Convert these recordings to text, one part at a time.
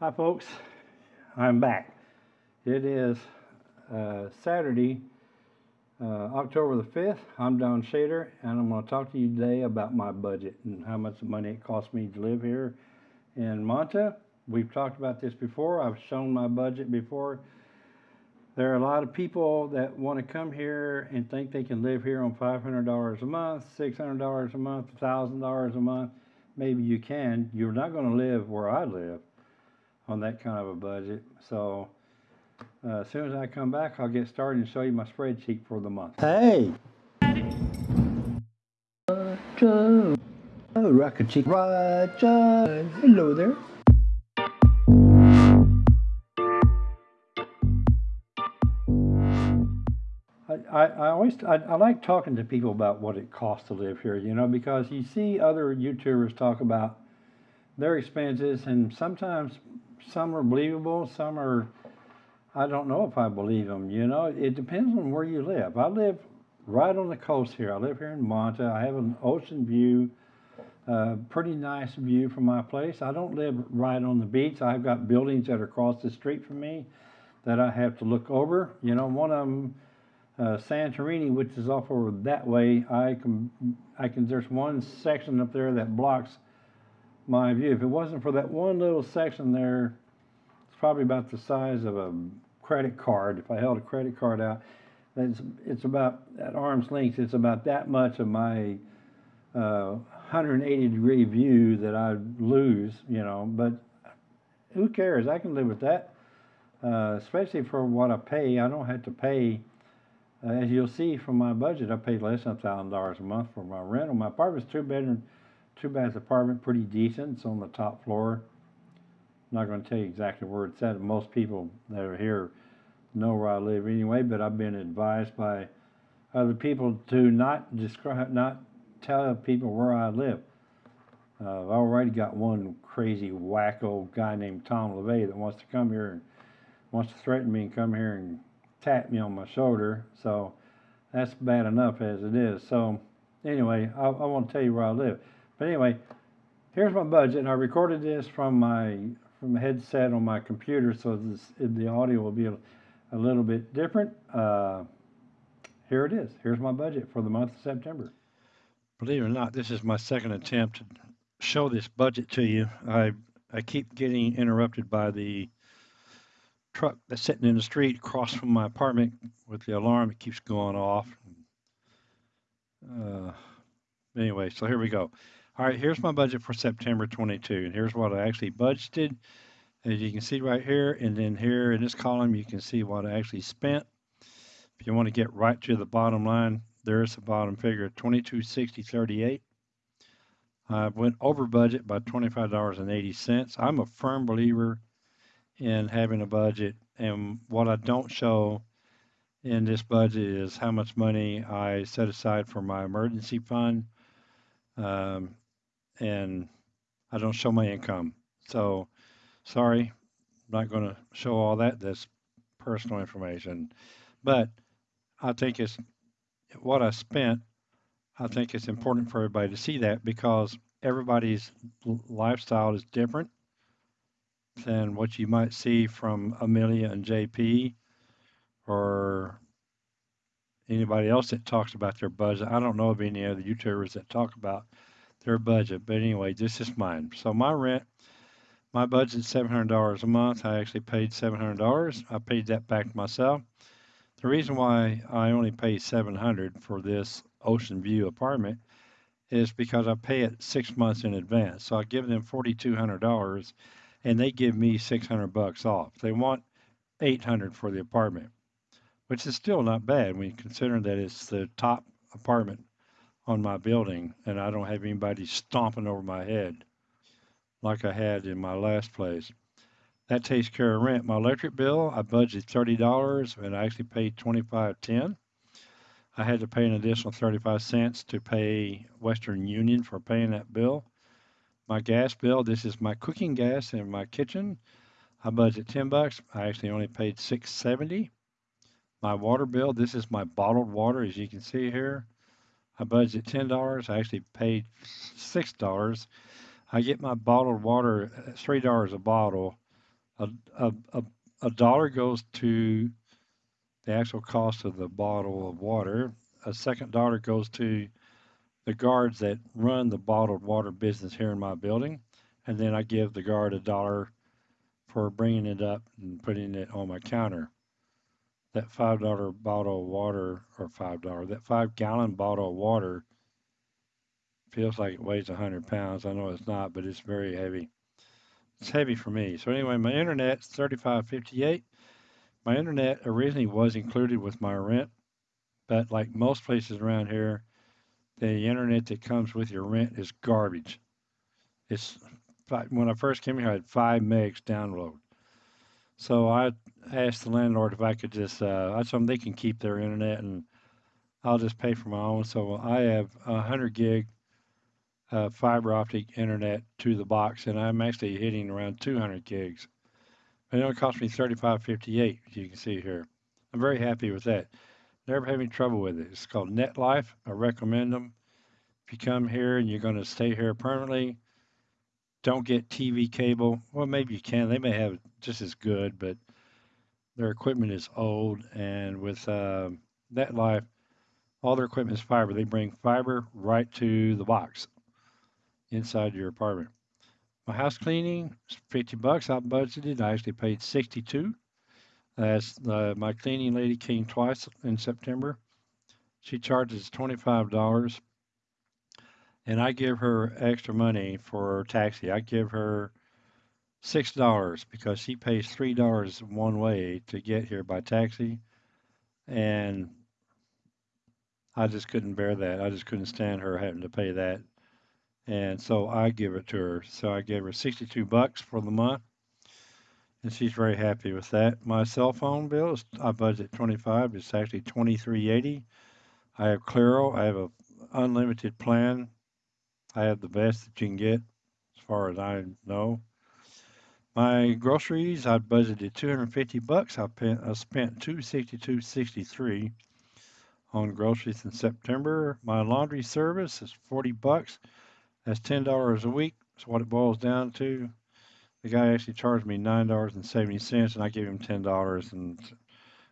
Hi, folks. I'm back. It is uh, Saturday, uh, October the 5th. I'm Don Shader, and I'm going to talk to you today about my budget and how much money it costs me to live here in Manta. We've talked about this before. I've shown my budget before. There are a lot of people that want to come here and think they can live here on $500 a month, $600 a month, $1,000 a month. Maybe you can. You're not going to live where I live on that kind of a budget. So uh, as soon as I come back, I'll get started and show you my spreadsheet for the month. Hey! Roger! Oh, Rocket Chick Roger! Hello there. I, I always I, I, like talking to people about what it costs to live here, you know, because you see other YouTubers talk about their expenses, and sometimes some are believable, some are I don't know if I believe them. You know, it depends on where you live. I live right on the coast here. I live here in Manta. I have an ocean view, uh, pretty nice view from my place. I don't live right on the beach. I've got buildings that are across the street from me that I have to look over. You know, one of them uh, Santorini, which is off over that way, I can, I can, there's one section up there that blocks my view. If it wasn't for that one little section there, it's probably about the size of a credit card. If I held a credit card out, it's, it's about, at arm's length, it's about that much of my uh, 180 degree view that I lose, you know, but who cares? I can live with that, uh, especially for what I pay. I don't have to pay uh, as you'll see from my budget, I paid less than $1,000 a month for my rental. My apartment's two bedroom, two bath apartment, pretty decent. It's on the top floor. I'm not going to tell you exactly where it's at. Most people that are here know where I live anyway, but I've been advised by other people to not describe, not tell people where I live. Uh, I've already got one crazy wacko guy named Tom LeVay that wants to come here and wants to threaten me and come here and tap me on my shoulder. So that's bad enough as it is. So anyway, I, I want to tell you where I live. But anyway, here's my budget. I recorded this from my from a headset on my computer, so this, the audio will be a, a little bit different. Uh, here it is. Here's my budget for the month of September. Believe it or not, this is my second attempt to show this budget to you. I I keep getting interrupted by the truck that's sitting in the street across from my apartment with the alarm. It keeps going off. Uh, anyway, so here we go. All right, here's my budget for September 22, and here's what I actually budgeted. As you can see right here, and then here in this column, you can see what I actually spent. If you want to get right to the bottom line, there's the bottom figure, 2260.38. I went over budget by $25.80. I'm a firm believer in having a budget. And what I don't show in this budget is how much money I set aside for my emergency fund. Um, and I don't show my income. So sorry, I'm not going to show all that. That's personal information. But I think it's what I spent. I think it's important for everybody to see that because everybody's lifestyle is different than what you might see from Amelia and JP or anybody else that talks about their budget. I don't know of any other YouTubers that talk about their budget, but anyway, this is mine. So my rent, my budget is $700 a month. I actually paid $700. I paid that back myself. The reason why I only pay 700 for this ocean view apartment is because I pay it six months in advance. So I give them $4,200 and they give me 600 bucks off. They want 800 for the apartment, which is still not bad when you consider that it's the top apartment on my building and I don't have anybody stomping over my head like I had in my last place. That takes care of rent. My electric bill, I budgeted $30 and I actually paid 25.10. I had to pay an additional 35 cents to pay Western Union for paying that bill my gas bill. This is my cooking gas in my kitchen. I budgeted 10 bucks. I actually only paid 670. My water bill, this is my bottled water as you can see here. I budget $10. I actually paid $6. I get my bottled water uh, $3 a bottle a, a, a, a dollar goes to the actual cost of the bottle of water. A second dollar goes to the guards that run the bottled water business here in my building. And then I give the guard a dollar for bringing it up and putting it on my counter. That $5 bottle of water, or $5, that five gallon bottle of water feels like it weighs 100 pounds. I know it's not, but it's very heavy. It's heavy for me. So anyway, my internet's 3558. My internet originally was included with my rent, but like most places around here, the internet that comes with your rent is garbage. It's when I first came here, I had five megs download. So I asked the landlord if I could just, uh, I told them they can keep their internet and I'll just pay for my own. So I have a 100 gig uh, fiber optic internet to the box, and I'm actually hitting around 200 gigs. And It only cost me 35.58, as you can see here. I'm very happy with that. Never having trouble with it. It's called NetLife. I recommend them. If you come here and you're going to stay here permanently, don't get TV cable. Well, maybe you can. They may have just as good, but their equipment is old. And with uh, NetLife, all their equipment is fiber. They bring fiber right to the box inside your apartment. My house cleaning, 50 bucks. I budgeted. I actually paid 62. As uh, my cleaning lady came twice in September. She charges $25 and I give her extra money for her taxi. I give her six dollars because she pays three dollars one way to get here by taxi, and I just couldn't bear that. I just couldn't stand her having to pay that, and so I give it to her. So I gave her sixty-two bucks for the month, and she's very happy with that. My cell phone bill is I budget twenty-five. It's actually twenty-three eighty. I have Claro. I have a unlimited plan I have the best that you can get as far as I know. My groceries, I budgeted 250 bucks. I, spent, I spent 262.63 on groceries in September. My laundry service is 40 bucks. That's $10 a week. That's what it boils down to. The guy actually charged me $9.70 and I gave him $10 and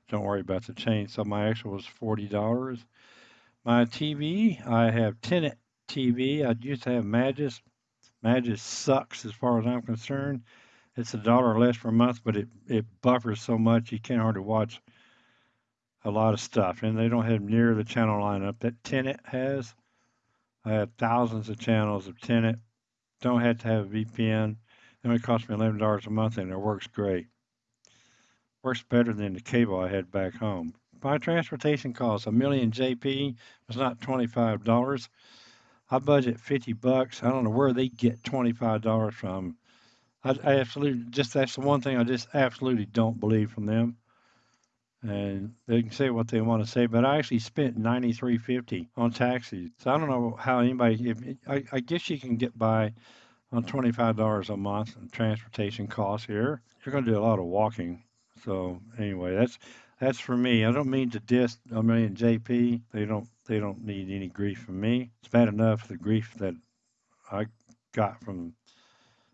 don't worry about the change. So my actual was $40. My TV, I have Tenet TV. I used to have Magis. Magis sucks as far as I'm concerned. It's a dollar less per month, but it, it buffers so much you can't hardly watch a lot of stuff. And they don't have near the channel lineup that Tenet has. I have thousands of channels of Tenet. Don't have to have a VPN. It only costs me $11 a month and it works great. Works better than the cable I had back home. My transportation costs Amelia and JP was not $25. I budget 50 bucks. I don't know where they get $25 from. I, I absolutely just that's the one thing I just absolutely don't believe from them. And they can say what they want to say, but I actually spent 93.50 on taxis. So I don't know how anybody. If I, I guess you can get by on $25 a month in transportation costs here. You're going to do a lot of walking. So anyway, that's that's for me. I don't mean to diss I mean JP. They don't they don't need any grief from me. It's bad enough the grief that I got from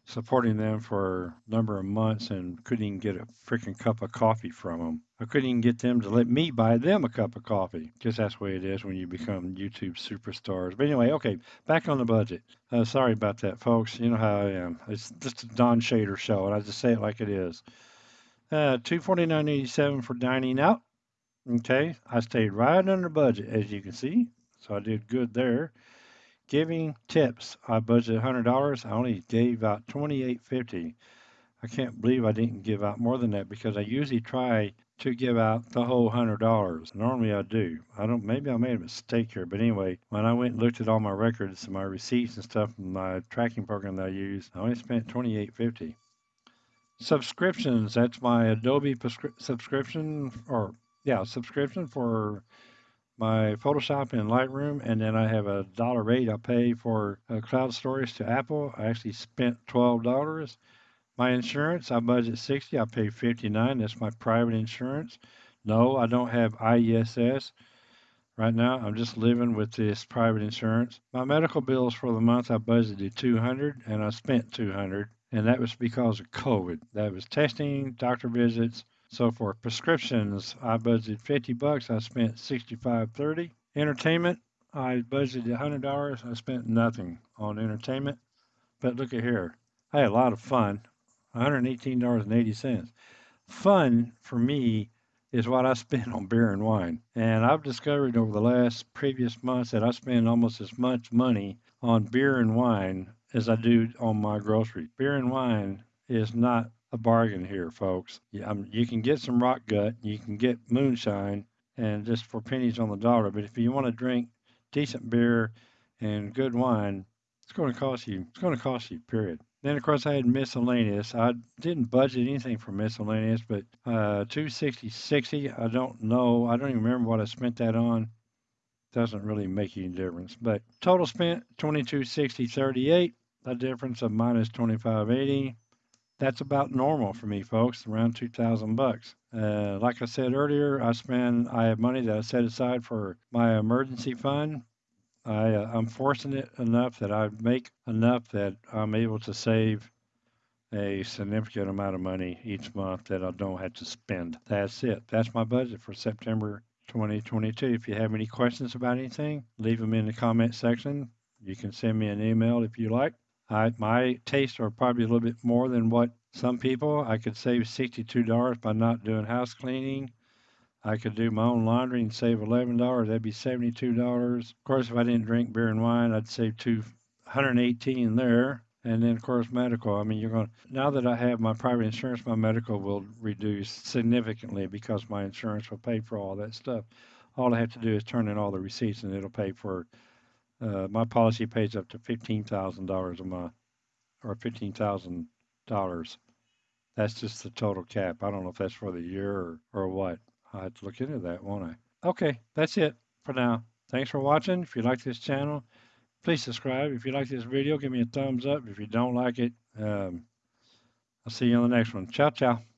supporting them for a number of months and couldn't even get a freaking cup of coffee from them. I couldn't even get them to let me buy them a cup of coffee. Guess that's the way it is when you become YouTube superstars. But anyway, okay, back on the budget. Uh, sorry about that, folks. You know how I am. It's just a Don Shader show, and I just say it like it is. Uh, two forty nine eighty seven for dining out. Okay, I stayed right under budget as you can see, so I did good there. Giving tips, I budgeted hundred dollars. I only gave out twenty eight fifty. I can't believe I didn't give out more than that because I usually try to give out the whole hundred dollars. Normally I do. I don't. Maybe I made a mistake here, but anyway, when I went and looked at all my records and my receipts and stuff from my tracking program that I use, I only spent twenty eight fifty subscriptions. That's my Adobe subscription, or yeah, subscription for my Photoshop and Lightroom, and then I have a dollar rate I pay for uh, cloud storage to Apple. I actually spent twelve dollars. My insurance, I budget sixty. I pay fifty nine. That's my private insurance. No, I don't have IESS right now. I'm just living with this private insurance. My medical bills for the month, I budgeted two hundred, and I spent two hundred and that was because of COVID. That was testing, doctor visits, so for prescriptions, I budgeted 50 bucks. I spent 65.30. Entertainment, I budgeted $100. I spent nothing on entertainment. But look at here. I had a lot of fun. $118.80. Fun for me is what I spend on beer and wine. And I've discovered over the last previous months that I spend almost as much money on beer and wine as I do on my groceries. Beer and wine is not a bargain here, folks. Yeah, um, you can get some rock gut, you can get moonshine, and just for pennies on the dollar. But if you want to drink decent beer and good wine, it's going to cost you. It's going to cost you. Period. Then of course I had miscellaneous. I didn't budget anything for miscellaneous, but uh, 260 60. I don't know. I don't even remember what I spent that on. Doesn't really make any difference. But total spent 2260 38. A difference of minus 2580 that's about normal for me, folks, around 2000 bucks. Uh, like I said earlier, I spend, I have money that I set aside for my emergency fund. I, uh, I'm fortunate enough that I make enough that I'm able to save a significant amount of money each month that I don't have to spend. That's it. That's my budget for September 2022. If you have any questions about anything, leave them in the comment section. You can send me an email if you like. I, my tastes are probably a little bit more than what some people. I could save $62 by not doing house cleaning. I could do my own laundry and save $11. That'd be $72. Of course, if I didn't drink beer and wine, I'd save two, 118 there. And then, of course, medical. I mean, you're going to, now that I have my private insurance, my medical will reduce significantly because my insurance will pay for all that stuff. All I have to do is turn in all the receipts and it'll pay for uh, my policy pays up to fifteen thousand dollars a month, or fifteen thousand dollars. That's just the total cap. I don't know if that's for the year or, or what. I have to look into that, won't I? Okay, that's it for now. Thanks for watching. If you like this channel, please subscribe. If you like this video, give me a thumbs up. If you don't like it, um, I'll see you on the next one. Ciao, ciao.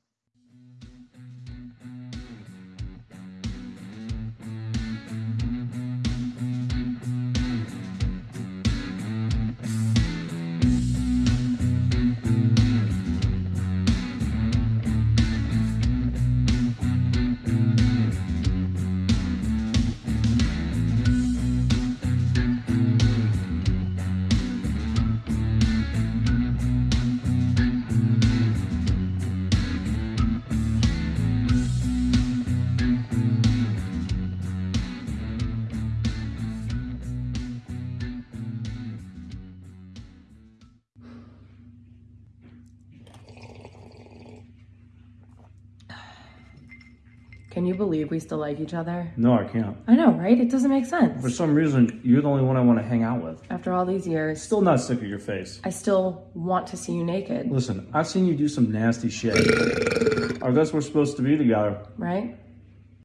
Can you believe we still like each other? No, I can't. I know, right? It doesn't make sense. For some reason, you're the only one I want to hang out with. After all these years, Still not sick of your face. I still want to see you naked, Listen, I've seen you do some nasty shit. I guess we're supposed to be together. right?